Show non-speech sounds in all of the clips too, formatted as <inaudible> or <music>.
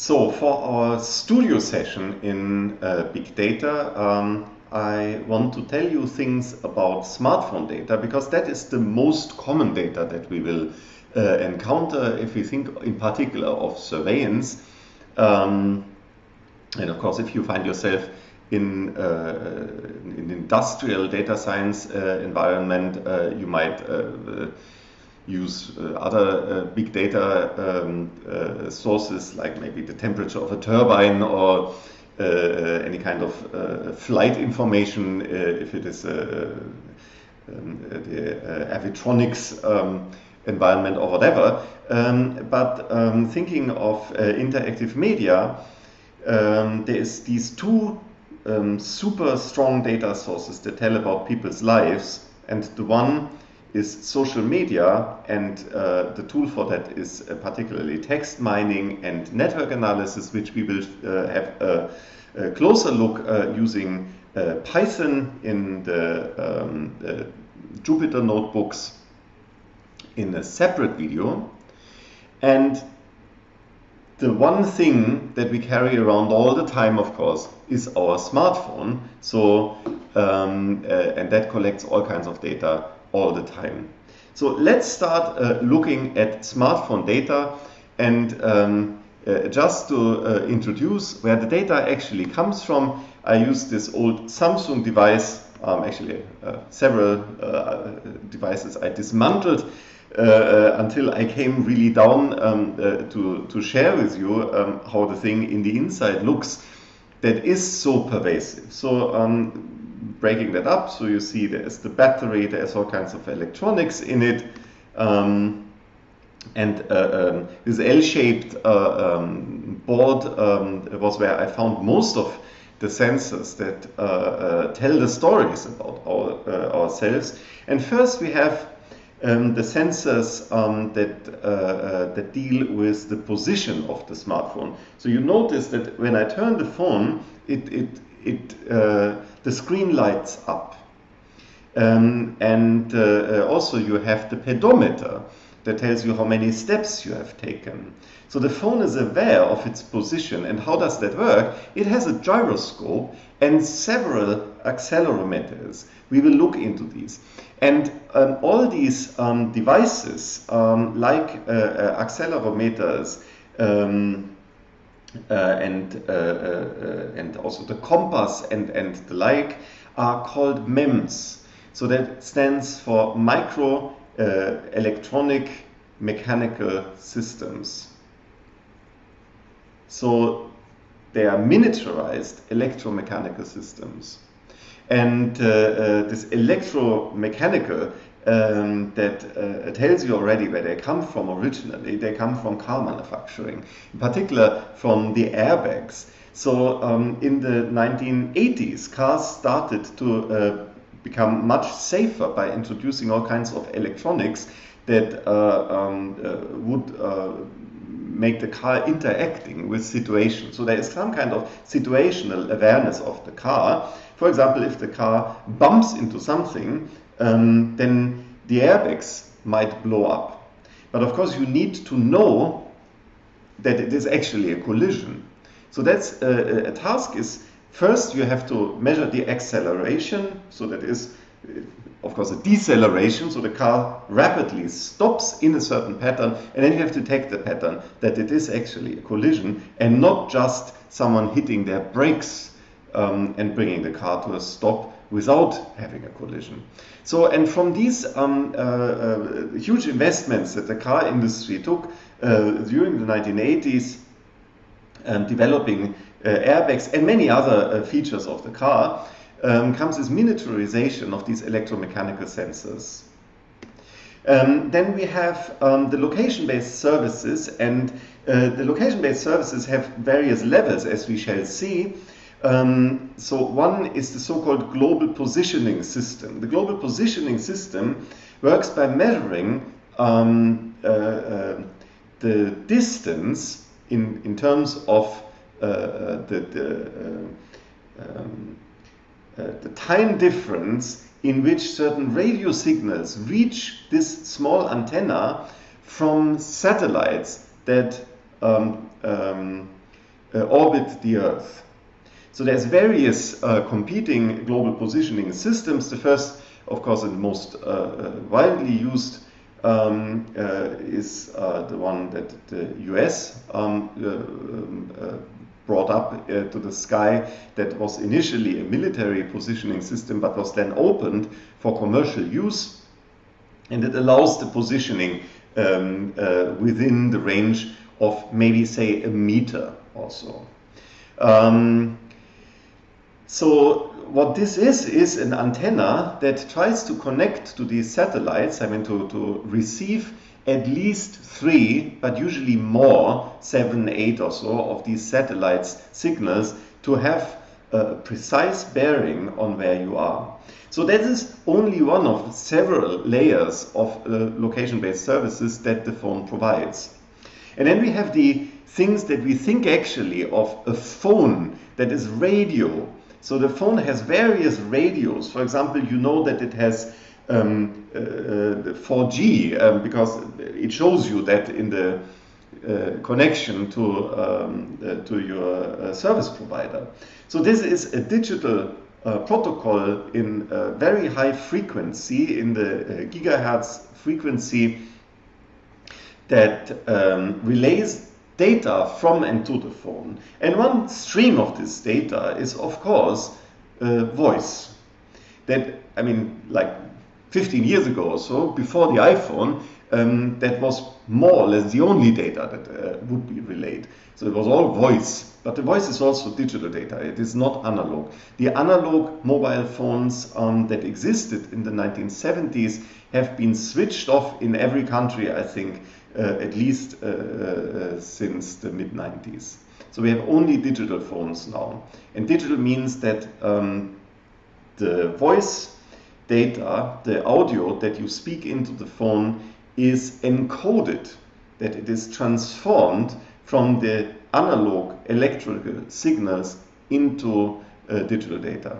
So for our studio session in uh, big data, um, I want to tell you things about smartphone data because that is the most common data that we will uh, encounter if we think in particular of surveillance. Um, and of course, if you find yourself in, uh, in industrial data science uh, environment, uh, you might uh, use uh, other uh, big data um, uh, sources like maybe the temperature of a turbine or any kind of flight information if it is um, the avionics um, environment or whatever. Um, but um, thinking of interactive media, um, there is these two super strong data sources that tell about people's lives and the one is social media, and uh, the tool for that is uh, particularly text mining and network analysis, which we will uh, have a, a, closer look uh, using uh, Python in the um, Jupyter notebooks in a separate video. And the one thing that we carry around all the time, of course, is our smartphone. So, um, uh, and that collects all kinds of data all the time. So let's start uh, looking at smartphone data and um, uh, just to uh, introduce where the data actually comes from, I use this old Samsung device, um, actually uh, several uh, devices I dismantled uh, until I came really down um, to, to share with you um, how the thing in the inside looks that is so pervasive. So um, breaking that up. So you see there's the battery, there's all kinds of electronics in it. Um, and uh, um, this L-shaped uh, um, board um, was where I found most of the sensors that uh, uh tell the stories about our, uh, ourselves. And first we have um, the sensors um, that, uh, that deal with the position of the smartphone. So you notice that when I turn the phone, it, it, it the screen lights up. Um, and uh, uh, also you have the pedometer that tells you how many steps you have taken. So the phone is aware of its position. And how does that work? It has a gyroscope and several accelerometers. We will look into these. And um, all these um, devices, um, like uh, uh, accelerometers, um, and, uh, uh, and also the compass and, and the like are called MEMS. So that stands for micro electronic mechanical systems. So they are miniaturized electromechanical systems. And uh, uh, this electromechanical um, that uh, tells you already where they come from originally. They come from car manufacturing, in particular from the airbags. So um, in the 1980s, cars started to uh, become much safer by introducing all kinds of electronics that uh, um, uh, would uh, make the car interacting with situations. So there is some kind of situational awareness of the car. For example, if the car bumps into something, um, then the airbags might blow up. But of course, you need to know that it is actually a collision. So that's uh, a task is first you have to measure the acceleration. So that is, uh, of course, a deceleration. So the car rapidly stops in a certain pattern, and then you have to take the pattern that it is actually a collision and not just someone hitting their brakes um, and bringing the car to a stop without having a collision. So, and from these um, uh, uh, huge investments that the car industry took uh, during the 1980s, um, developing uh, airbags and many other features of the car, um, comes this miniaturization of these electromechanical sensors. Um, then we have um, the location-based services, and uh, the location-based services have various levels, as we shall see. Um, so one is the so-called global positioning system. The global positioning system works by measuring um, uh, uh, the distance in, in terms of uh, uh the, the, uh, um, uh, the time difference in which certain radio signals reach this small antenna from satellites that um, um, uh, orbit the Earth. So there's various uh, competing global positioning systems. The first, of course, and most uh, widely used um, uh, is uh, the one that the US um, um brought up to the sky that was initially a military positioning system but was then opened for commercial use and it allows the positioning um, within the range of maybe say a meter or so. Um, so what this is, is an antenna that tries to connect to these satellites, I mean to, to receive at least three, but usually more, seven, eight or so of these satellites signals to have a precise bearing on where you are. So that is only one of several layers of uh, location-based services that the phone provides. And then we have the things that we think actually of a phone that is radio. So the phone has various radios. For example, you know that it has um, uh, 4G um, because it shows you that in the uh, connection to, um, uh, to your uh, service provider. So this is a digital uh, protocol in very high frequency, in the uh, gigahertz frequency that um, relays data from and to the phone. And one stream of this data is, of course, uh, voice. That, I mean, like 15 years ago or so, before the iPhone, um, that was more or less the only data that uh, would be relayed. So it was all voice, but the voice is also digital data. It is not analog. The analog mobile phones um, that existed in the 1970s have been switched off in every country, I think, at least uh, uh, since the mid 90s. So we have only digital phones now. And digital means that um, the voice data, the audio that you speak into the phone is encoded, that it is transformed from the analog electrical signals into uh, digital data.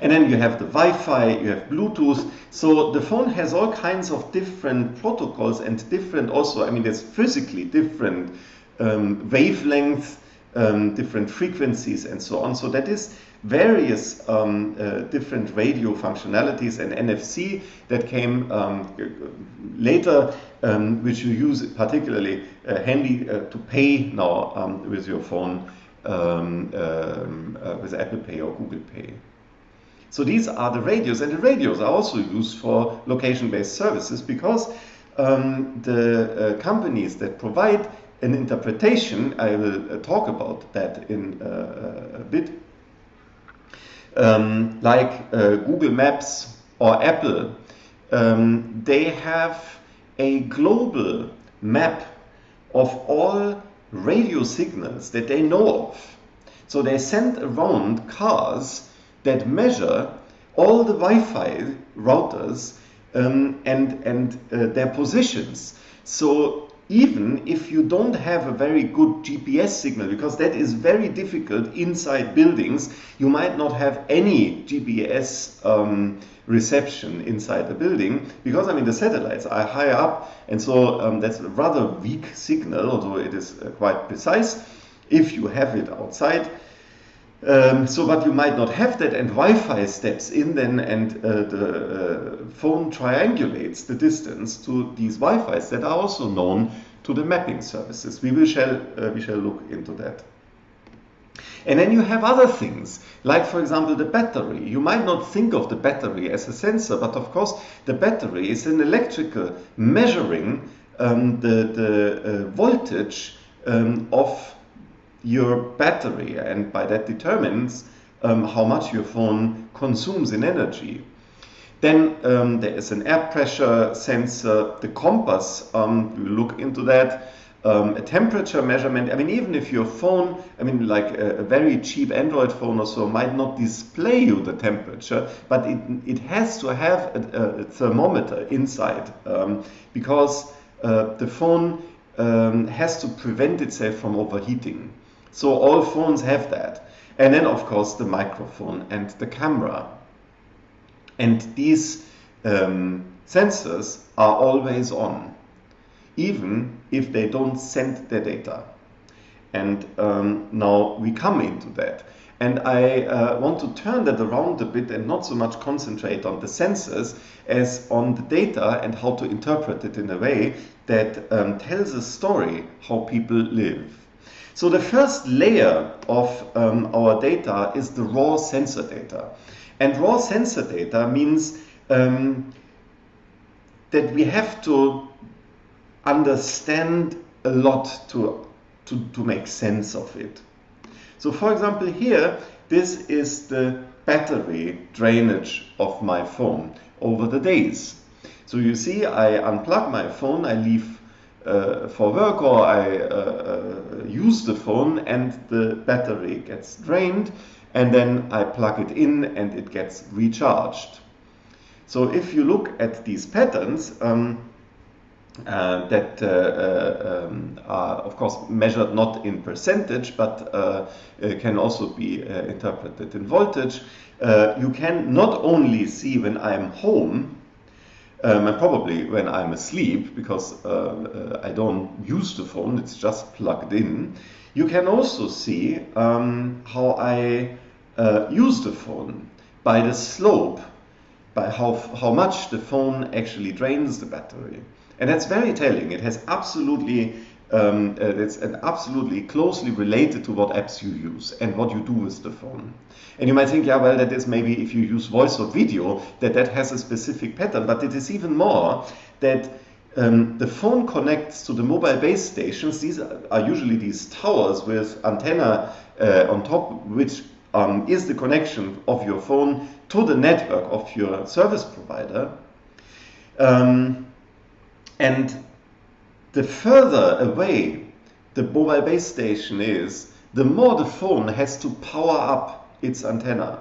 And then you have the Wi-Fi, you have Bluetooth. So the phone has all kinds of different protocols and different also, I mean, there's physically different um, wavelengths, um, different frequencies and so on. So that is various um, uh, different radio functionalities and NFC that came um, later, um, which you use particularly uh, handy uh, to pay now um, with your phone uh, with Apple Pay or Google Pay. So these are the radios, and the radios are also used for location-based services because um, the uh, companies that provide an interpretation, I will uh, talk about that in uh, a bit, um, like uh, Google Maps or Apple, um, they have a global map of all radio signals that they know of. So they send around cars that measure all the Wi-Fi routers um, and, and uh, their positions. So even if you don't have a very good GPS signal, because that is very difficult inside buildings, you might not have any GPS um, reception inside the building, because I mean the satellites are high up, and so um, that's a rather weak signal, although it is uh, quite precise. If you have it outside, um, so, but you might not have that, and Wi-Fi steps in then, and uh, the uh, phone triangulates the distance to these Wi-Fi's that are also known to the mapping services. We will shall uh, we shall look into that. And then you have other things, like for example the battery. You might not think of the battery as a sensor, but of course the battery is an electrical measuring um, the, the uh, voltage um, of your battery and by that determines um, how much your phone consumes in energy. Then um, there is an air pressure sensor, the compass, um, we look into that, um, a temperature measurement. I mean, even if your phone, I mean, like a, a, very cheap Android phone or so, might not display you the temperature, but it, it has to have a, a thermometer inside um, because uh, the phone um, has to prevent itself from overheating. So all phones have that. And then, of course, the microphone and the camera. And these um, sensors are always on, even if they don't send the data. And um, now we come into that. And I uh, want to turn that around a bit and not so much concentrate on the sensors as on the data and how to interpret it in a way that um, tells a story how people live. So the first layer of um, our data is the raw sensor data. And raw sensor data means um, that we have to understand a lot to, to, to make sense of it. So for example here, this is the battery drainage of my phone over the days. So you see I unplug my phone, I leave uh, for work or I uh, uh, use the phone and the battery gets drained and then I plug it in and it gets recharged. So if you look at these patterns, um, uh, that uh, uh, um, are of course measured not in percentage but can also be interpreted in voltage. you can not only see when I'm home um, and probably when I'm asleep because I don't use the phone, it's just plugged in. You can also see um, how I use the phone by the slope by how, how much the phone actually drains the battery. And that's very telling. It has absolutely, um, uh, it's absolutely closely related to what apps you use and what you do with the phone. And you might think, yeah, well, that is maybe if you use voice or video, that that has a specific pattern. But it is even more that um, the phone connects to the mobile base stations. These are usually these towers with antenna uh, on top, which um, is the connection of your phone to the network of your service provider. Um, and the further away the mobile base station is, the more the phone has to power up its antenna.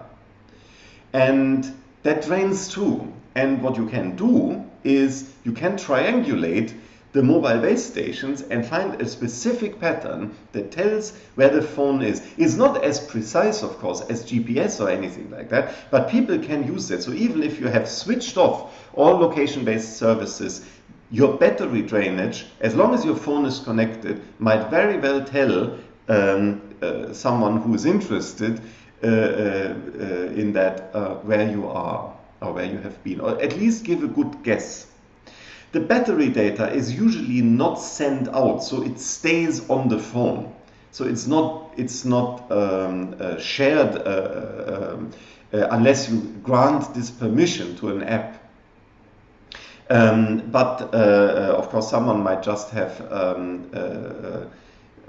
And that drains too. And what you can do is you can triangulate the mobile base stations and find a specific pattern that tells where the phone is. It's not as precise, of course, as GPS or anything like that, but people can use that. So even if you have switched off all location-based services, your battery drainage, as long as your phone is connected, might very well tell um, uh, someone who is interested uh, uh, uh in that uh, where you are or where you have been, or at least give a good guess. The battery data is usually not sent out, so it stays on the phone. So it's not it's not um, uh, shared um, unless you grant this permission to an app. Um, but uh, uh, of course, someone might just have um, uh,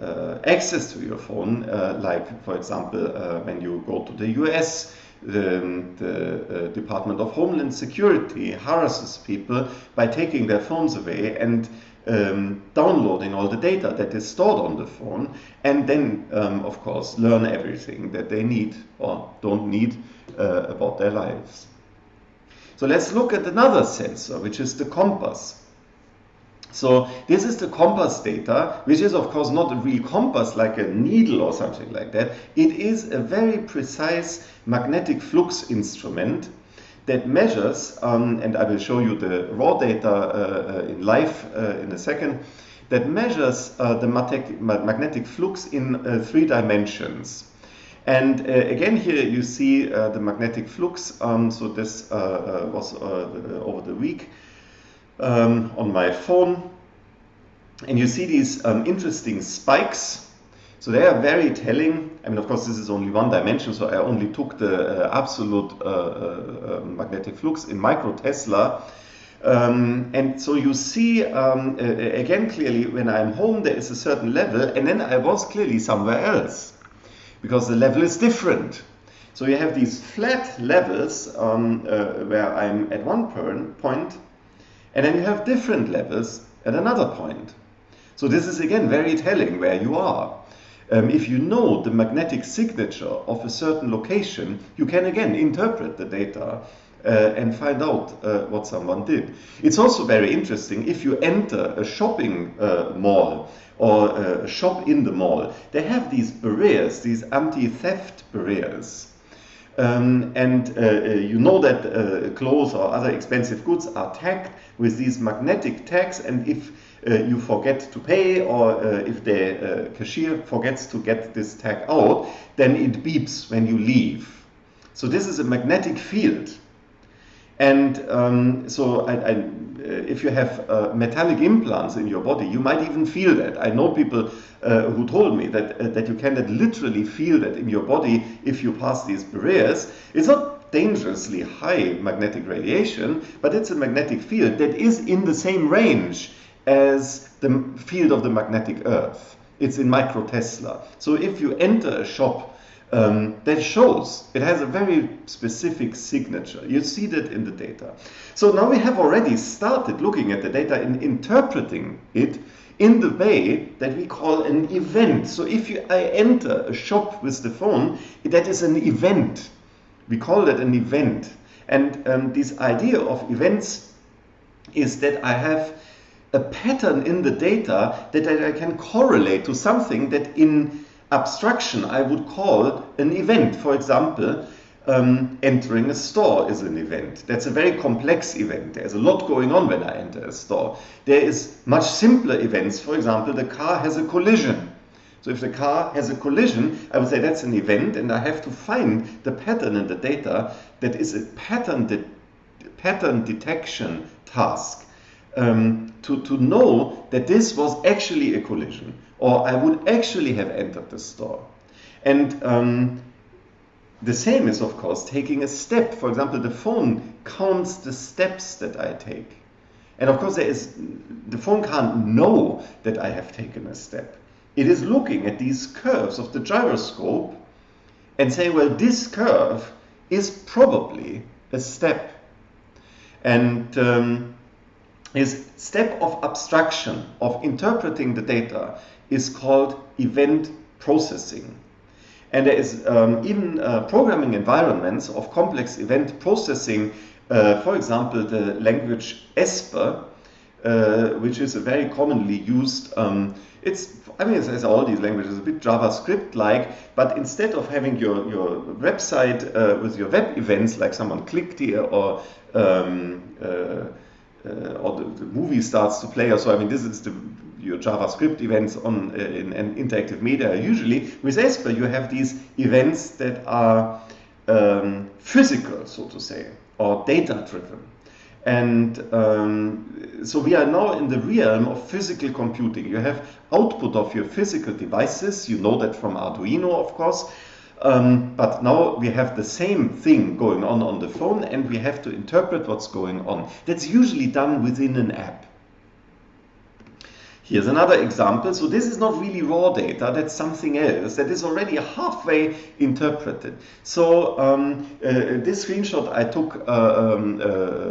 uh, access to your phone, uh, like for example, uh, when you go to the US, the, the Department of Homeland Security harasses people by taking their phones away and um, downloading all the data that is stored on the phone, and then, um, of course, learn everything that they need or don't need about their lives. So let's look at another sensor, which is the compass. So this is the compass data, which is of course not a real compass like a needle or something like that. It is a very precise magnetic flux instrument that measures, um, and I will show you the raw data uh, uh in live uh, in a second, that measures uh, the magnetic flux in uh, three dimensions. And uh, again here you see uh, the magnetic flux. Um, so this uh, was over the week um, on my phone. And you see these um, interesting spikes. So they are very telling. I mean, of course, this is only one dimension, so I only took the uh, absolute uh, uh, magnetic flux in micro Tesla. Um, and so you see, um, again, clearly, when I'm home, there is a certain level, and then I was clearly somewhere else because the level is different. So you have these flat levels um, uh, where I'm at one point, and then you have different levels at another point. So this is again very telling where you are. Um, if you know the magnetic signature of a certain location, you can again interpret the data uh, and find out uh, what someone did. It's also very interesting if you enter a shopping uh, mall or a shop in the mall, they have these barriers, these anti-theft barriers. Um, and uh, uh, you know that uh, clothes or other expensive goods are tagged with these magnetic tags and if uh, you forget to pay or uh, if the uh, cashier forgets to get this tag out, then it beeps when you leave. So this is a magnetic field. And um, so I, I, uh, if you have uh, metallic implants in your body, you might even feel that. I know people uh, who told me that, uh, that you can literally feel that in your body if you pass these barriers. It's not dangerously high magnetic radiation, but it's a magnetic field that is in the same range as the field of the magnetic earth. It's in microtesla. So if you enter a shop um, that shows it has a very specific signature. You see that in the data. So now we have already started looking at the data and interpreting it in the way that we call an event. So if you, I enter a shop with the phone, that is an event. We call that an event. And um, this idea of events is that I have a pattern in the data that I can correlate to something that in abstraction I would call an event. For example, um, entering a store is an event. That's a very complex event. There's a lot going on when I enter a store. There is much simpler events. For example, the car has a collision. So if the car has a collision, I would say that's an event and I have to find the pattern in the data that is a pattern, de pattern detection task um, to, to know that this was actually a collision or I would actually have entered the store. And um, the same is, of course, taking a step. For example, the phone counts the steps that I take. And of course, there is, the phone can't know that I have taken a step. It is looking at these curves of the gyroscope and saying, well, this curve is probably a step. And um, this step of abstraction, of interpreting the data, is called event processing. And there is um, even uh, programming environments of complex event processing, uh, for example, the language Esper, uh, which is a very commonly used, um, it's, I mean, it's, all these languages, a bit JavaScript-like, but instead of having your, your website uh, with your web events, like someone clicked here or um, uh, or the, the, movie starts to play or so, I mean, this is the your JavaScript events on uh, in, in, interactive media usually. With Esper, you have these events that are um, physical, so to say, or data-driven. And um, so we are now in the realm of physical computing. You have output of your physical devices. You know that from Arduino, of course. Um, but now we have the same thing going on on the phone and we have to interpret what's going on. That's usually done within an app. Here's another example. So this is not really raw data, that's something else that is already halfway interpreted. So um, uh, this screenshot I took uh, um, uh,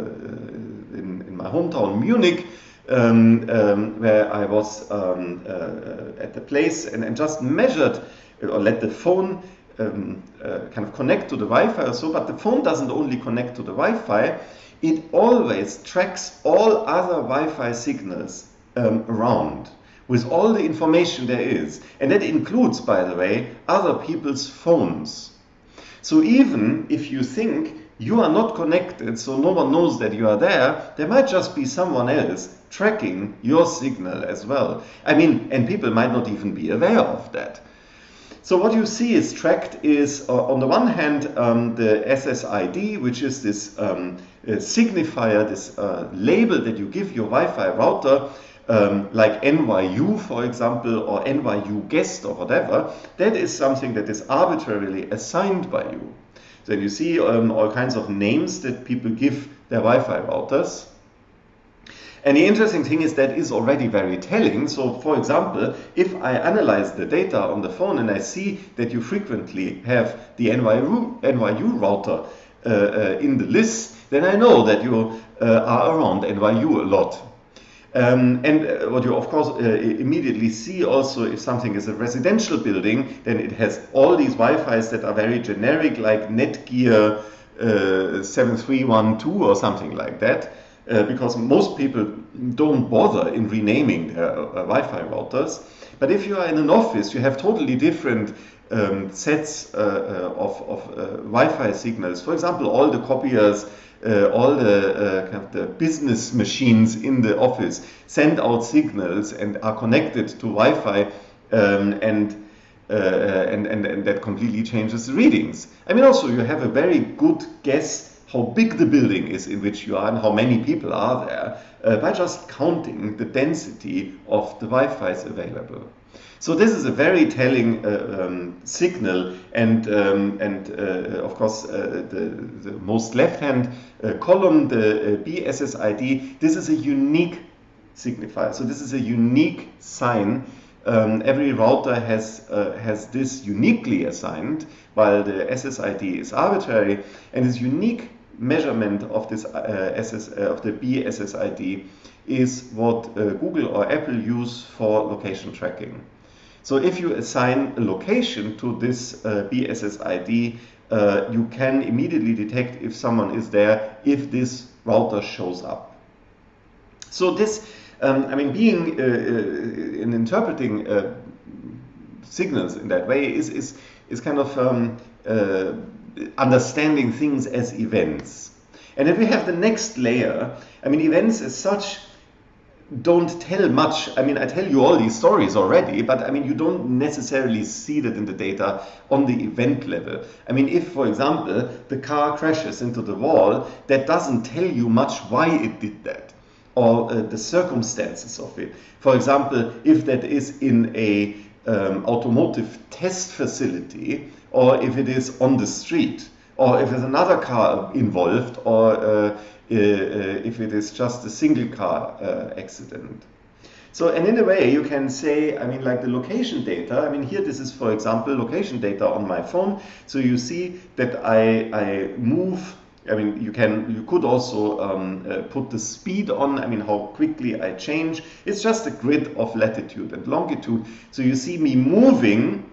in, in, my hometown Munich um, um where I was um, uh, at the place and, and, just measured or let the phone um, uh, kind of connect to the Wi-Fi or so, but the phone doesn't only connect to the Wi-Fi, it always tracks all other Wi-Fi signals um, around with all the information there is. And that includes, by the way, other people's phones. So even if you think you are not connected, so no one knows that you are there, there might just be someone else tracking your signal as well. I mean, and people might not even be aware of that. So what you see is tracked is, uh, on the one hand, um, the SSID, which is this um, uh, signifier, this uh, label that you give your Wi-Fi router, um, like NYU, for example, or NYU guest or whatever, that is something that is arbitrarily assigned by you. Then you see um, all kinds of names that people give their Wi-Fi routers. And the interesting thing is that is already very telling. So for example, if I analyze the data on the phone and I see that you frequently have the NYU, router uh, uh, in the list, then I know that you uh, are around NYU a lot. Um, and uh, what you of course uh, immediately see also if something is a residential building, then it has all these Wi-Fi's that are very generic like Netgear uh, 7312 or something like that. Uh, because most people don't bother in renaming their uh, Wi-Fi routers. But if you are in an office, you have totally different um, sets uh, of, of Wi-Fi signals. For example, all the copiers, uh, all the, uh, kind of the business machines in the office send out signals and are connected to Wi-Fi um, and uh, and, and, and that completely changes the readings. I mean, also, you have a very good guess how big the building is in which you are and how many people are there uh, by just counting the density of the Wi-Fi's available. So this is a very telling uh, um, signal, and um, and uh, of course uh, the, the most left-hand uh, column, the uh, BSSID, this is a unique signifier. So this is a unique sign um, every router has, uh, has this uniquely assigned, while the SSID is arbitrary, and this unique measurement of this uh, SS, uh, of the BSSID is what uh, Google or Apple use for location tracking. So if you assign a location to this uh, BSSID, uh, you can immediately detect if someone is there if this router shows up. So this um, I mean, being uh, uh, in interpreting signals in that way is is is kind of um, understanding things as events. And then we have the next layer. I mean, events as such don't tell much. I mean, I tell you all these stories already, but I mean, you don't necessarily see that in the data on the event level. I mean, if, for example, the car crashes into the wall, that doesn't tell you much why it did that or uh, the circumstances of it. For example, if that is in a um, automotive test facility or if it is on the street or if there's another car involved or uh, uh, if it is just a single car uh, accident. So, and in a way, you can say, I mean, like the location data. I mean, here this is, for example, location data on my phone. So you see that I, I move I mean, you can you could also um, uh, put the speed on. I mean, how quickly I change. It's just a grid of latitude and longitude. So you see me moving.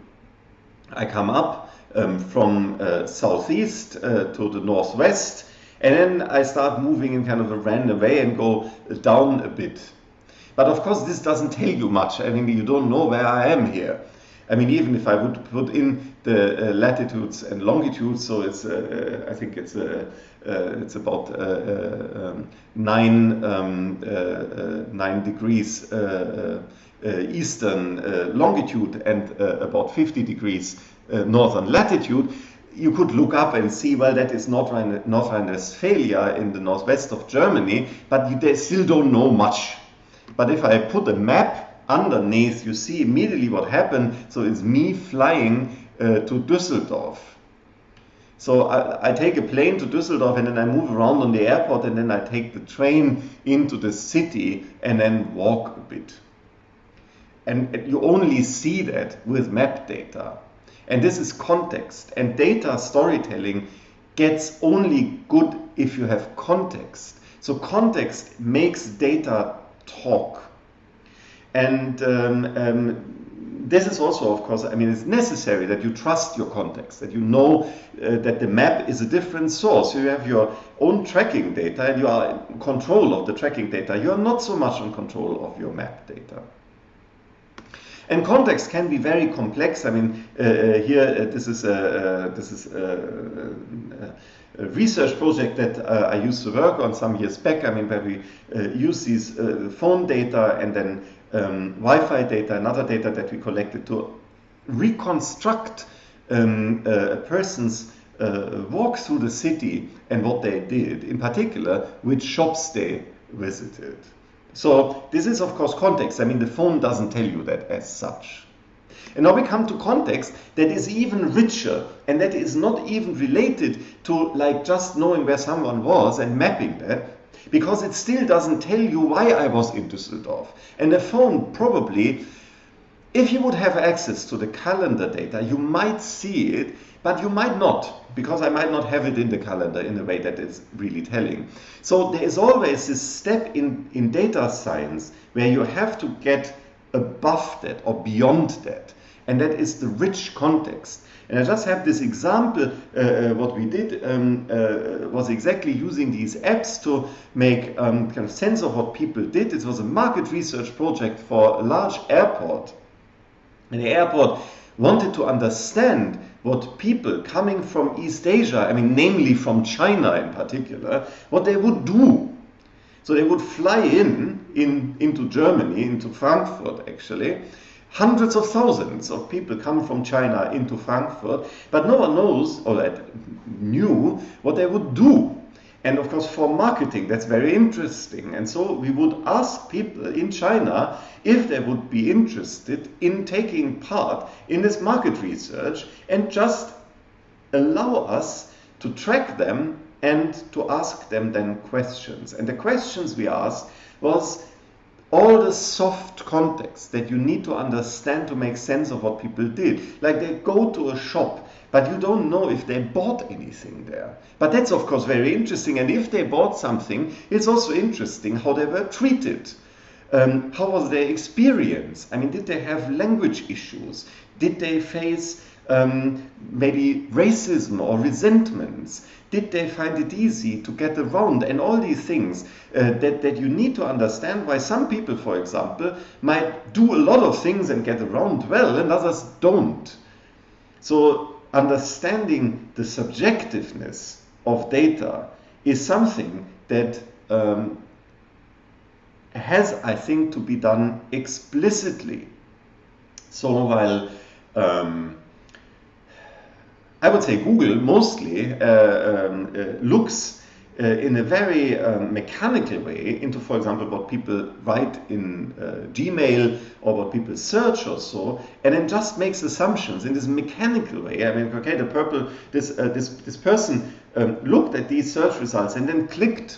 I come up um, from uh, southeast uh, to the northwest, and then I start moving in kind of a random way and go down a bit. But of course, this doesn't tell you much. I mean, you don't know where I am here. I mean, even if I would put in the uh, latitudes and longitudes, so it's uh, uh I think it's uh, uh it's about uh, um, nine um, nine degrees eastern longitude and about 50 degrees northern latitude. You could look up and see, well, that is North Rhine-Westphalia in the northwest of Germany, but you still don't know much. But if I put a map underneath, you see immediately what happened. So it's me flying uh, to Düsseldorf. So I, I, take a plane to Düsseldorf and then I move around on the airport and then I take the train into the city and then walk a bit. And you only see that with map data. And this is context. And data storytelling gets only good if you have context. So context makes data talk. And um, um, this is also, of course, I mean, it's necessary that you trust your context, that you know uh, that the map is a different source. You have your own tracking data and you are in control of the tracking data. You are not so much in control of your map data. And context can be very complex. I mean, uh, uh here uh, this is a, uh, this is a, a, research project that I used to work on some years back. I mean, where we use these phone data and then um, Wi-Fi data and other data that we collected to reconstruct um, a person's uh, walk through the city and what they did, in particular, which shops they visited. So this is, of course, context. I mean, the phone doesn't tell you that as such. And now we come to context that is even richer and that is not even related to like just knowing where someone was and mapping that, because it still doesn't tell you why I was in Düsseldorf. And the phone probably, if you would have access to the calendar data, you might see it, but you might not, because I might not have it in the calendar in a way that is really telling. So there is always this step in, in data science where you have to get above that or beyond that. And that is the rich context. And I just have this example, uh, uh, what we did um, uh, was exactly using these apps to make um, kind of sense of what people did. It was a market research project for a large airport. And the airport wanted to understand what people coming from East Asia, I mean, namely from China in particular, what they would do. So they would fly in, in into Germany, into Frankfurt actually. Hundreds of thousands of people come from China into Frankfurt, but no one knows or knew what they would do and of course, for marketing, that's very interesting. And so we would ask people in China if they would be interested in taking part in this market research and just allow us to track them and to ask them then questions. And the questions we asked was all the soft context that you need to understand to make sense of what people did. Like they go to a shop but you don't know if they bought anything there. But that's of course very interesting. And if they bought something, it's also interesting how they were treated. Um, how was their experience? I mean, did they have language issues? Did they face um, maybe racism or resentments? Did they find it easy to get around? And all these things uh, that, that you need to understand why some people, for example, might do a lot of things and get around well and others don't. So understanding the subjectiveness of data is something that um, has, I think, to be done explicitly. So while um, I would say Google mostly uh, um, uh, looks uh, in a very um, mechanical way into, for example, what people write in uh, Gmail or what people search or so, and then just makes assumptions in this mechanical way. I mean, okay, the purple, this uh, this this person um, looked at these search results and then clicked.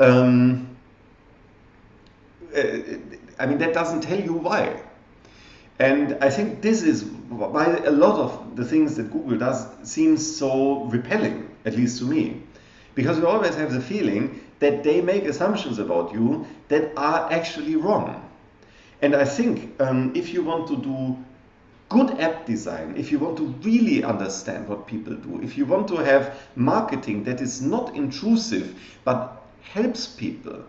Um, uh, I mean, that doesn't tell you why. And I think this is why a lot of the things that Google does seems so repelling, at least to me. Because we always have the feeling that they make assumptions about you that are actually wrong. And I think um, if you want to do good app design, if you want to really understand what people do, if you want to have marketing that is not intrusive but helps people,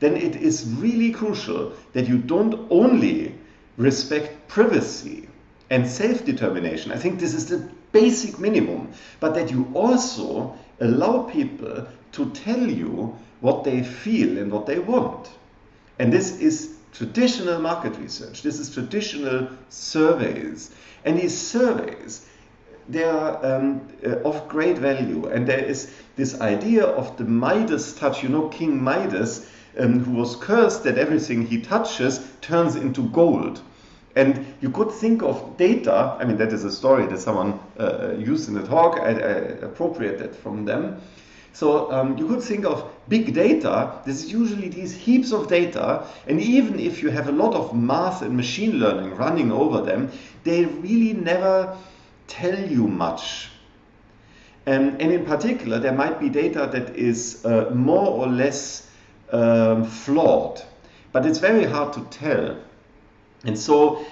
then it is really crucial that you don't only respect privacy and self-determination. I think this is the basic minimum, but that you also allow people to tell you what they feel and what they want. And this is traditional market research. This is traditional surveys. And these surveys, they are um, uh, of great value. And there is this idea of the Midas touch. You know, King Midas, um, who was cursed that everything he touches turns into gold. And you could think of data, I mean, that is a story that someone uh, used in the talk, I, I appropriated from them. So um, you could think of big data, this is usually these heaps of data, and even if you have a lot of math and machine learning running over them, they really never tell you much. Um, and in particular, there might be data that is uh, more or less um, flawed, but it's very hard to tell. And so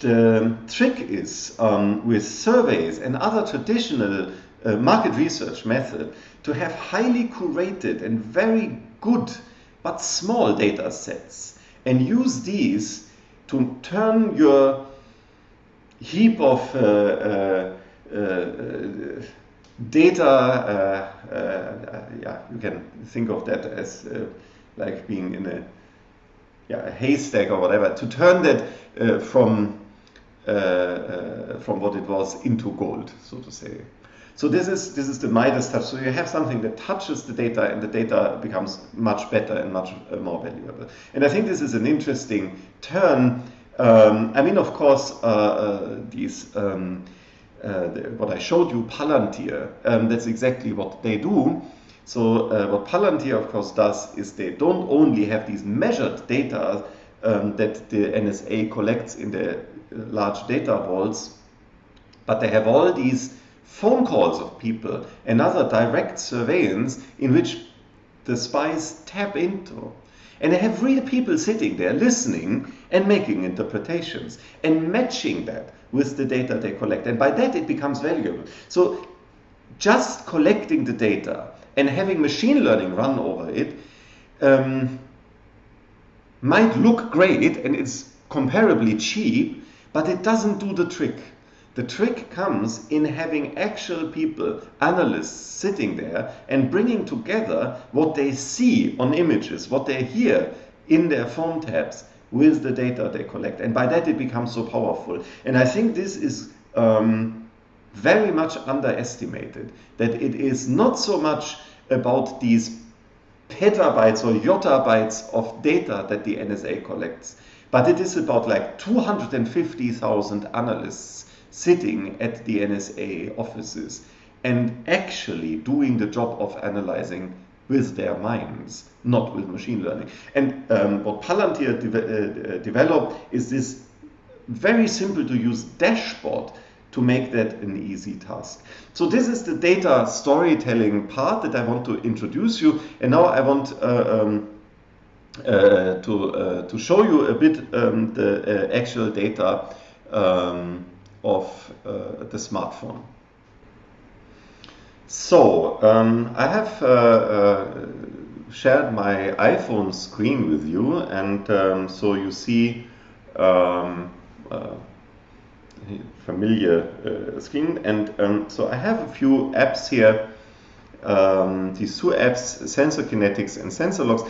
the trick is um, with surveys and other traditional uh, market research method to have highly curated and very good but small data sets and use these to turn your heap of uh, uh, uh data, uh, uh, yeah, you can think of that as like being in a yeah, a haystack or whatever, to turn that uh, from uh, uh, from what it was into gold, so to say. So this is this is the Midas touch. So you have something that touches the data, and the data becomes much better and much uh, more valuable. And I think this is an interesting turn. Um, I mean, of course, uh, uh, these. Um, the, what I showed you, Palantir, um, that's exactly what they do. So uh, what Palantir, of course, does is they don't only have these measured data um, that the NSA collects in the uh, large data vaults, but they have all these phone calls of people and other direct surveillance in which the spies tap into. And they have real people sitting there listening and making interpretations and matching that with the data they collect. And by that it becomes valuable. So just collecting the data and having machine learning run over it um, might look great and it's comparably cheap, but it doesn't do the trick. The trick comes in having actual people, analysts, sitting there and bringing together what they see on images, what they hear in their phone tabs with the data they collect. And by that it becomes so powerful. And I think this is um, very much underestimated, that it is not so much about these petabytes or yottabytes of data that the NSA collects, but it is about like 250,000 analysts sitting at the NSA offices and actually doing the job of analyzing with their minds, not with machine learning. And um, what Palantir de uh, developed is this very simple to use dashboard to make that an easy task. So this is the data storytelling part that I want to introduce you. And now I want uh, um, uh, to, uh, to show you a bit um, the uh, actual data um, of uh, the smartphone. So um, I have uh, shared my iPhone screen with you and um, so you see um, familiar screen. And um, so I have a few apps here. Um, these two apps, Sensor Kinetics and Sensor Logs,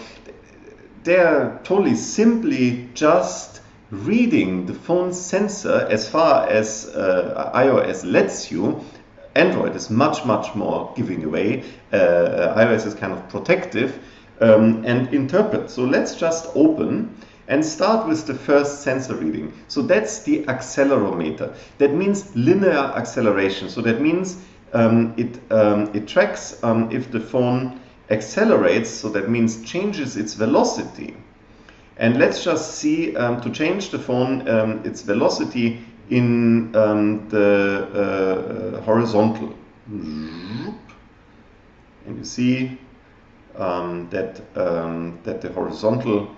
they're totally simply just reading the phone sensor as far as uh, iOS lets you. Android is much, much more giving away. Uh, iOS is kind of protective um, and interpret. So let's just open and start with the first sensor reading. So that's the accelerometer. That means linear acceleration. So that means um, it, um, it tracks um, if the phone accelerates, so that means changes its velocity. And let's just see um, to change the phone um, its velocity in um, the uh, horizontal. And you see that, that the horizontal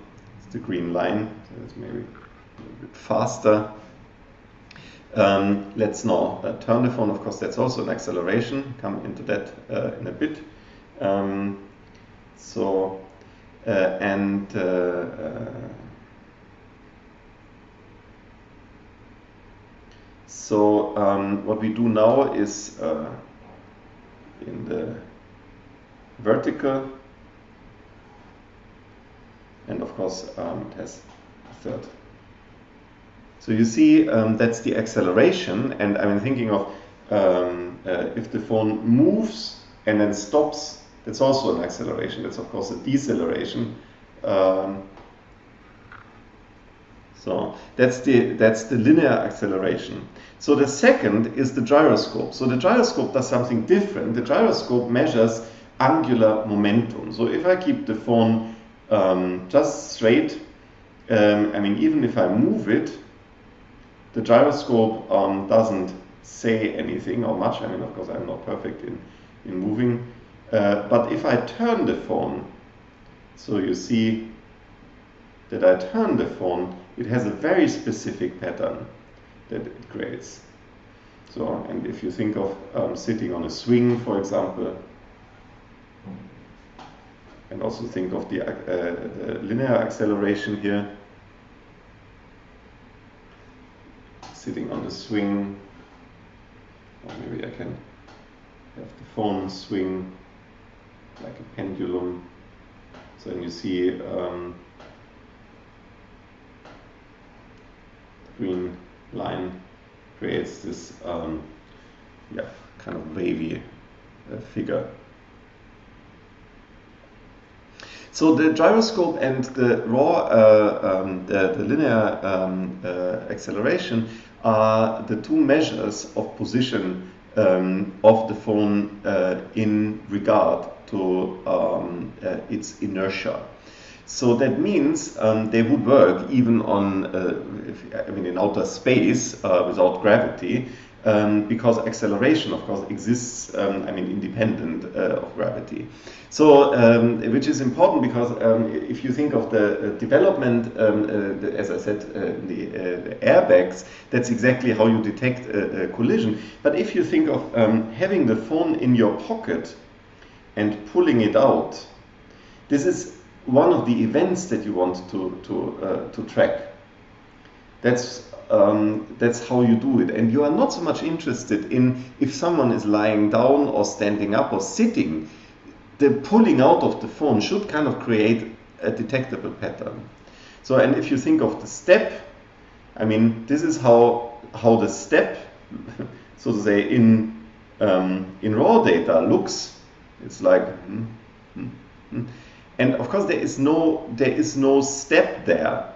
the green line. So it's maybe a little bit faster. Um, let's now uh, turn the phone. Of course, that's also an acceleration. Come into that uh, in a bit. Um, so, uh, and uh, uh, so um, what we do now is uh, in the vertical and of course um, it has a third. So you see um, that's the acceleration and I'm thinking of um, uh, if the phone moves and then stops, that's also an acceleration. That's of course a deceleration. Um, so that's the that's the linear acceleration. So the second is the gyroscope. So the gyroscope does something different. The gyroscope measures angular momentum. So if I keep the phone um, just straight. Um, I mean, even if I move it, the gyroscope um, doesn't say anything or much. I mean, of course, I'm not perfect in, in moving. Uh, but if I turn the phone, so you see that I turn the phone, it has a very specific pattern that it creates. So, and if you think of um, sitting on a swing, for example, and also think of the, uh, the linear acceleration here. Sitting on the swing, or maybe I can have the phone swing like a pendulum. So then you see um, the green line creates this um, yeah, kind of wavy uh, figure. So the gyroscope and the raw, uh, um, the, the, linear um, uh, acceleration are the two measures of position um, of the phone uh, in regard to um, uh, its inertia. So that means um, they would work even on, uh, if, I mean, in outer space uh, without gravity, um, because acceleration, of course, exists, um, I mean, independent uh, of gravity. So, um, which is important because um, if you think of the uh, development, um, uh, the, as I said, uh, the, uh, airbags, that's exactly how you detect a, a collision. But if you think of um, having the phone in your pocket and pulling it out, this is one of the events that you want to, to, uh, to track That's um, that's how you do it. And you are not so much interested in if someone is lying down or standing up or sitting. The pulling out of the phone should kind of create a detectable pattern. So, and if you think of the step, I mean, this is how how the step, <laughs> so to say, in um, in raw data looks. It's like, mm, mm, mm. and of course there is no there is no step there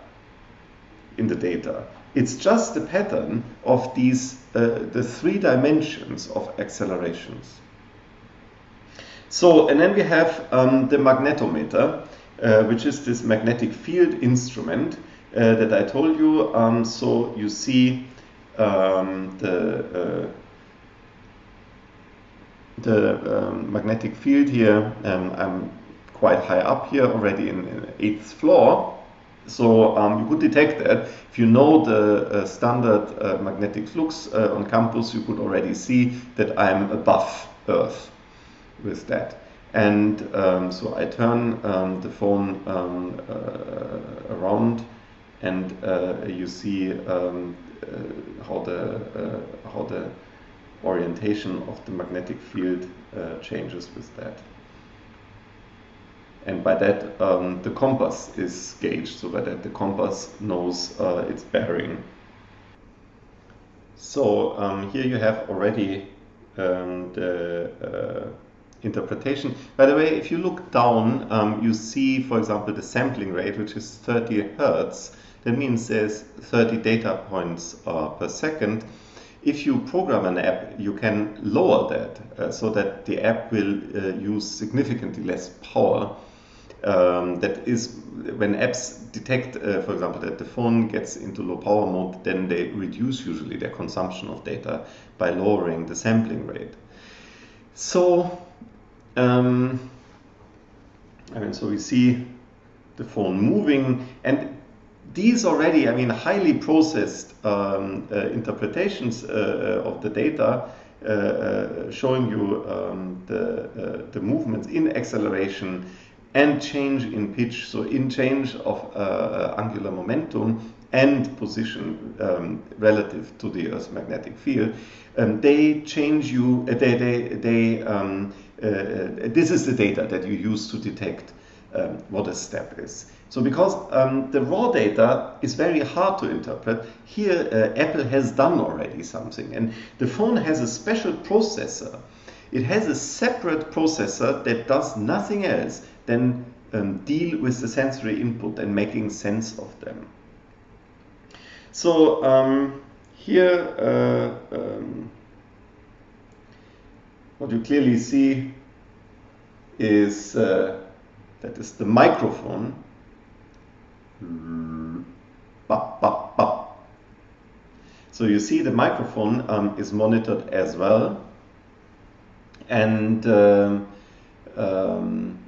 in the data. It's just the pattern of these, uh, the three dimensions of accelerations. So, and then we have um, the magnetometer, uh, which is this magnetic field instrument uh, that I told you. Um, so you see um, the uh, the um, magnetic field here. Um, I'm quite high up here already in, in eighth floor, so um, you could detect that. If you know the uh, standard uh, magnetic flux uh, on campus, you could already see that I'm above Earth with that. And um, so I turn um, the phone um, uh, around and uh, you see um, uh, how, the, how the orientation of the magnetic field changes with that and by that um, the compass is gauged, so by that the compass knows uh, its bearing. So um, here you have already um, the uh, interpretation. By the way, if you look down, um, you see, for example, the sampling rate, which is 30 hertz. That means there's 30 data points uh, per second. If you program an app, you can lower that uh, so that the app will uh, use significantly less power um, that is when apps detect, uh, for example, that the phone gets into low power mode, then they reduce usually their consumption of data by lowering the sampling rate. So, um, I mean, so we see the phone moving, and these already, I mean, highly processed um, uh, interpretations uh, of the data uh, uh, showing you um, the, uh, the movements in acceleration and change in pitch, so in change of uh, uh, angular momentum and position um, relative to the Earth's magnetic field, um, they change you, uh, they, they, they um, uh, uh, this is the data that you use to detect um, what a step is. So because um, the raw data is very hard to interpret, here Apple has done already something. And the phone has a special processor. It has a separate processor that does nothing else then um, deal with the sensory input and making sense of them. So um, here, uh, um, what you clearly see is uh, that is the microphone. So you see the microphone um, is monitored as well. And um, um uh,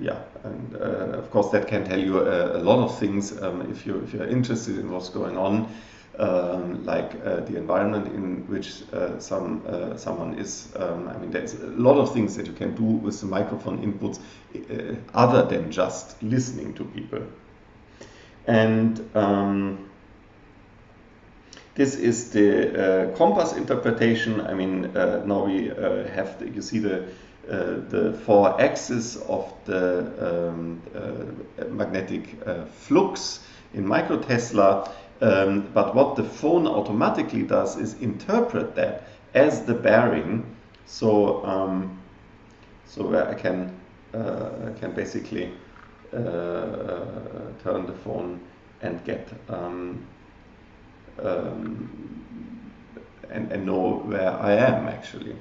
yeah, and uh, of course that can tell you a, a lot of things um, if you if you're interested in what's going on, um, like uh, the environment in which some someone is. Um, I mean, there's a lot of things that you can do with the microphone inputs other than just listening to people. And um, this is the uh, compass interpretation. I mean, uh, now we uh, have, the, you see the uh, the four axes of the um, uh, magnetic uh, flux in microtesla. Um, but what the phone automatically does is interpret that as the bearing. So, um, so where I can, I can basically turn the phone and get um, um, and, and know where I am actually.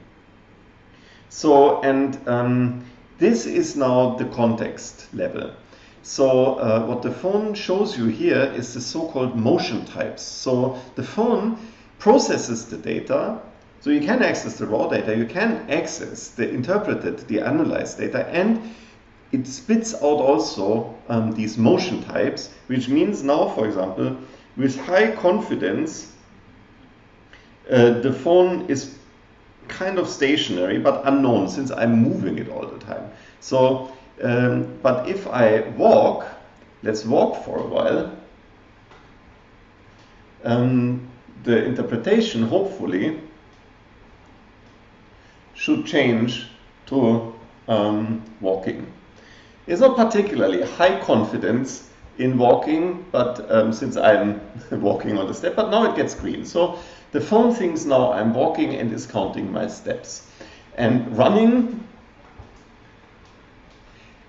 So, and um, this is now the context level. So uh, what the phone shows you here is the so-called motion types. So the phone processes the data. So you can access the raw data, you can access the interpreted, the analyzed data, and it spits out also um, these motion types, which means now, for example, with high confidence, uh, the phone is kind of stationary but unknown since I'm moving it all the time. So, um, but if I walk, let's walk for a while. um, the interpretation, hopefully, should change to um, walking. It's not particularly high confidence in walking, but um, since I'm <laughs> walking on the step, but now it gets green. So the phone thinks now I'm walking and is counting my steps. And running,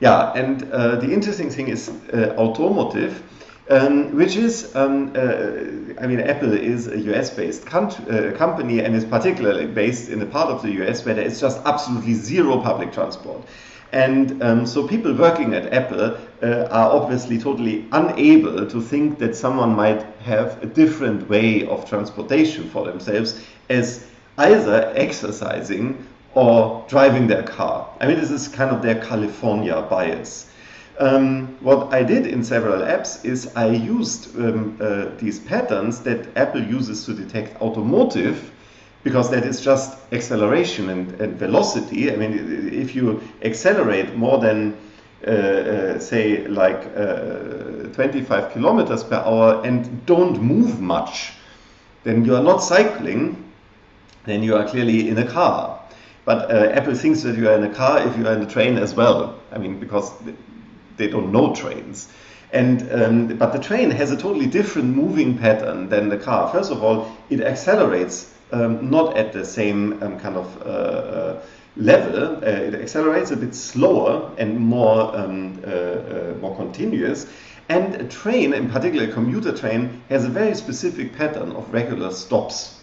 yeah, and uh, the interesting thing is uh, automotive, um, which is, um, uh, I mean, Apple is a US-based uh, company and is particularly based in a part of the US where there is just absolutely zero public transport. And um, so people working at Apple uh, are obviously totally unable to think that someone might have a different way of transportation for themselves as either exercising or driving their car. I mean, this is kind of their California bias. Um, what I did in several apps is I used um, uh, these patterns that Apple uses to detect automotive because that is just acceleration and, and velocity. I mean, if you accelerate more than, uh, uh, say, like uh, 25 kilometers per hour and don't move much, then you are not cycling, then you are clearly in a car. But uh, Apple thinks that you are in a car if you are in a train as well. I mean, because they don't know trains. And um, but the train has a totally different moving pattern than the car. First of all, it accelerates um, not at the same um, kind of uh, uh, level. Uh, it accelerates a bit slower and more um, uh, uh, more continuous. And a train, in particular a commuter train, has a very specific pattern of regular stops.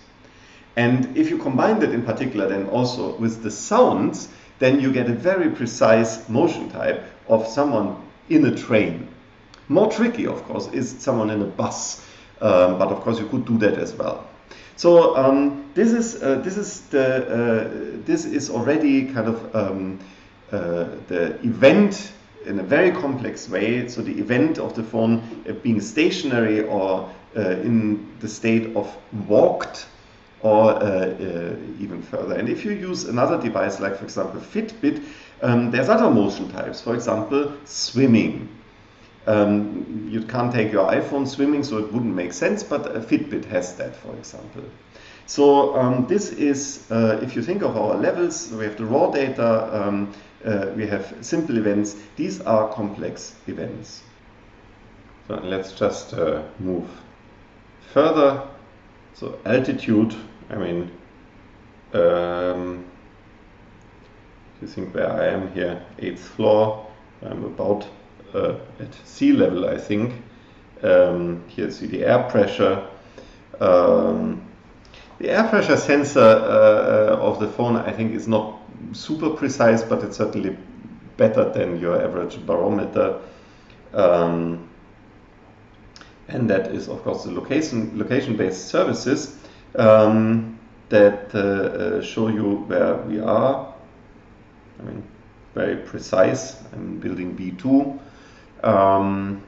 And if you combine that in particular then also with the sounds, then you get a very precise motion type of someone in a train. More tricky, of course, is someone in a bus, um, but of course you could do that as well. So um, this is uh, this is the uh, this is already kind of um, uh, the event in a very complex way. So the event of the phone uh, being stationary or uh, in the state of walked or uh, even further. And if you use another device like, for example, Fitbit, um, there's other motion types. For example, swimming. Um, you can't take your iPhone swimming, so it wouldn't make sense, but a Fitbit has that, for example. So um, this is, uh, if you think of our levels, we have the raw data, um, uh, we have simple events. These are complex events. So let's just uh, move further. So altitude, I mean, um, you think where I am here, eighth floor, I'm about uh, at sea level, I think. Um, here see the air pressure. Um, the air pressure sensor uh, of the phone, I think, is not super precise, but it's certainly better than your average barometer. Um, and that is, of course, the location location-based services um, that uh, uh, show you where we are. I mean, very precise. I'm building B2. Um,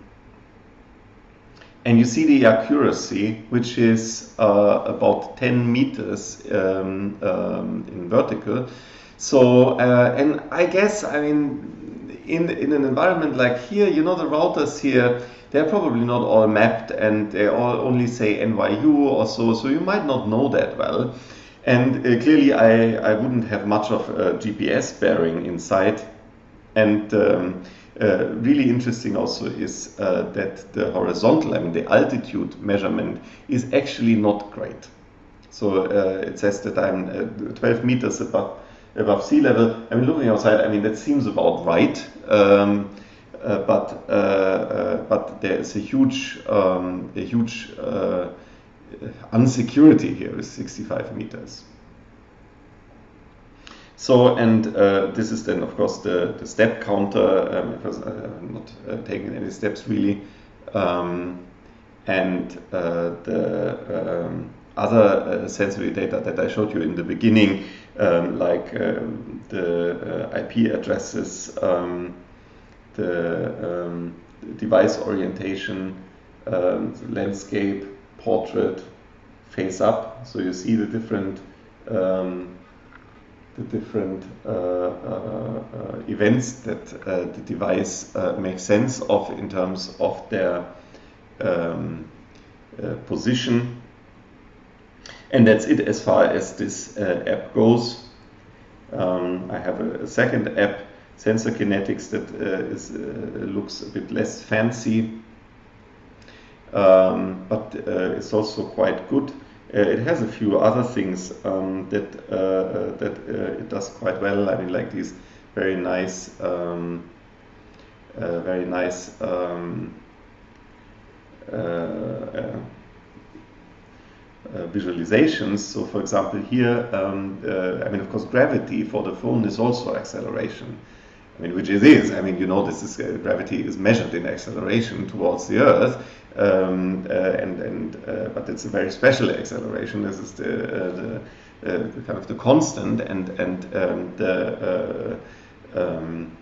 and you see the accuracy, which is uh, about 10 meters um, um, in vertical. So, uh, and I guess, I mean, in, in an environment like here, you know, the routers here, they're probably not all mapped and they all only say NYU or so, so you might not know that well. And uh, clearly, I, I wouldn't have much of a GPS bearing inside. And um, uh, really interesting also is uh, that the horizontal, I mean the altitude measurement is actually not great. So uh, it says that I'm uh, 12 meters above, above sea level. I mean looking outside, I mean that seems about right. Um, uh, but uh, but there is a huge um, a huge unsecurity here with 65 meters. So, and uh, this is then, of course, the, the step counter, um, I'm not uh, taking any steps really. Um, and uh, the um, other uh, sensory data that I showed you in the beginning, um, like um, the uh, IP addresses, um, the device orientation, landscape, portrait, face up. So you see the different um, the different uh, uh, uh, events that the device makes sense of in terms of their um, uh, position. And that's it as far as this uh, app goes. Um, I have a, a, second app, Sensor Kinetics, that uh, is, looks a bit less fancy, um, but it's also quite good. Uh, it has a few other things um, that uh, that uh, it does quite well. I mean, like these very nice, um, very nice um, visualizations. So, for example, here, um, I mean, of course, gravity for the phone is also acceleration. I mean, which it is. I mean, you know, this is uh, gravity is measured in acceleration towards the Earth, um, uh, and and uh, but it's a very special acceleration. This is the, uh, the, the kind of the constant, and and um, the um,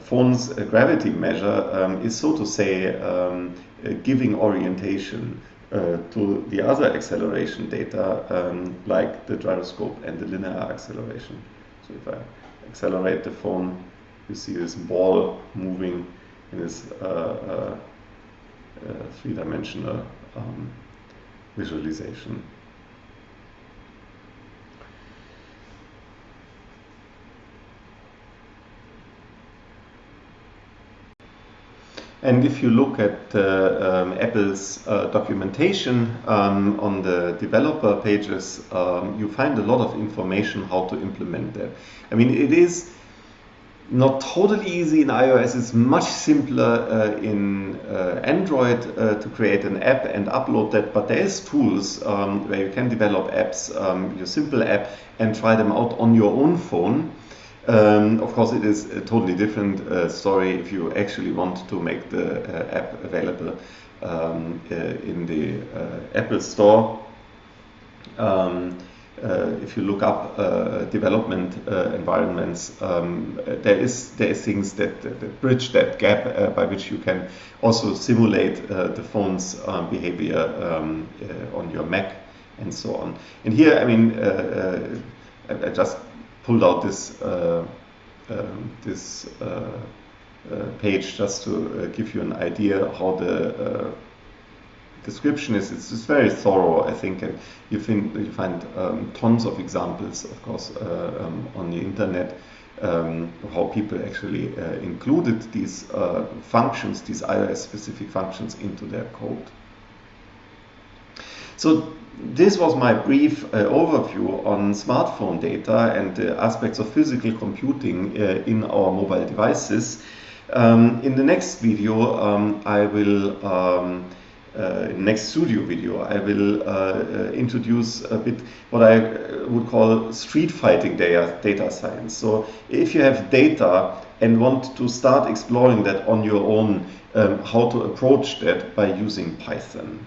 phone's gravity measure um, is so to say um, giving orientation uh, to the other acceleration data um, like the gyroscope and the linear acceleration. So if I accelerate the phone, you see this ball moving in this uh, uh, uh, three-dimensional um, visualization. And if you look at uh, um, Apple's uh, documentation um, on the developer pages, um, you find a lot of information how to implement that. I mean, it is not totally easy in iOS. It's much simpler uh, in uh, Android uh, to create an app and upload that. But there is tools um, where you can develop apps, um, your simple app, and try them out on your own phone. Um, of course, it is a totally different uh, story if you actually want to make the uh, app available um, uh, in the Apple Store. Um, if you look up uh, development uh, environments, um, there is there is things that, that bridge that gap by which you can also simulate the phone's um, behavior um, on your Mac and so on. And here, I mean, I, I, just pulled out this um, this uh, page just to uh, give you an idea how the uh, description is it's, it's, very thorough, I think, and you, find you find um, tons of examples, of course, uh, um, on the internet. Um, how people actually uh, included these uh, functions, these iOS-specific functions, into their code. So this was my brief uh, overview on smartphone data and the aspects of physical computing uh, in our mobile devices. Um, in the next video, um, I will um, next studio video, I will uh, uh, introduce a bit what I would call street fighting data, data science. So if you have data and want to start exploring that on your own, um, how to approach that by using Python.